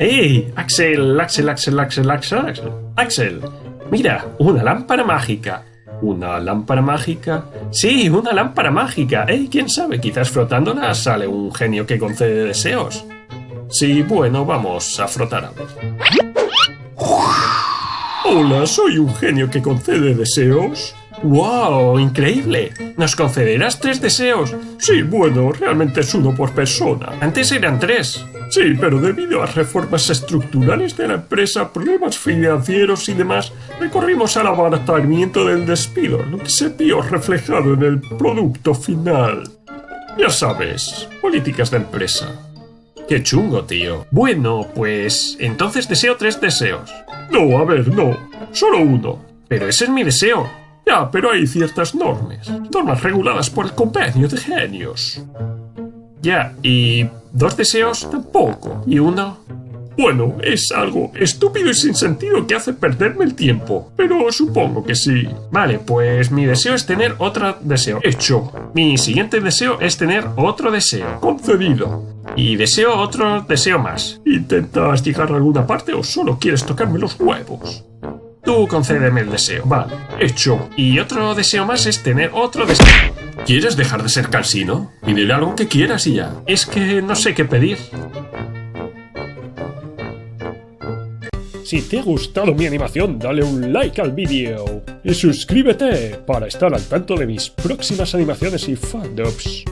¡Ey! Axel, Axel, Axel, Axel, Axel, Axel. Axel, mira, una lámpara mágica. ¿Una lámpara mágica? Sí, una lámpara mágica. ¡Ey! ¿Quién sabe? Quizás frotándola sale un genio que concede deseos. Sí, bueno, vamos a frotar. Hola, soy un genio que concede deseos. ¡Wow! ¡Increíble! ¿Nos concederás tres deseos? Sí, bueno, realmente es uno por persona. Antes eran tres. Sí, pero debido a reformas estructurales de la empresa, problemas financieros y demás, recorrimos al abaratamiento del despido, lo que se vio reflejado en el producto final. Ya sabes, políticas de empresa. Qué chungo, tío. Bueno, pues entonces deseo tres deseos. No, a ver, no. Solo uno. Pero ese es mi deseo. Ya, pero hay ciertas normas. Normas reguladas por el convenio de genios. Ya, y dos deseos tampoco. ¿Y uno? Bueno, es algo estúpido y sin sentido que hace perderme el tiempo, pero supongo que sí. Vale, pues mi deseo es tener otro deseo. Hecho. Mi siguiente deseo es tener otro deseo. Concedido. Y deseo otro deseo más. ¿Intentas llegar a alguna parte o solo quieres tocarme los huevos? Tú concédeme el deseo. Vale, hecho. Y otro deseo más es tener otro deseo. ¿Quieres dejar de ser cansino? Pídele algo que quieras y ya. Es que no sé qué pedir. Si te ha gustado mi animación, dale un like al vídeo y suscríbete para estar al tanto de mis próximas animaciones y fandoms.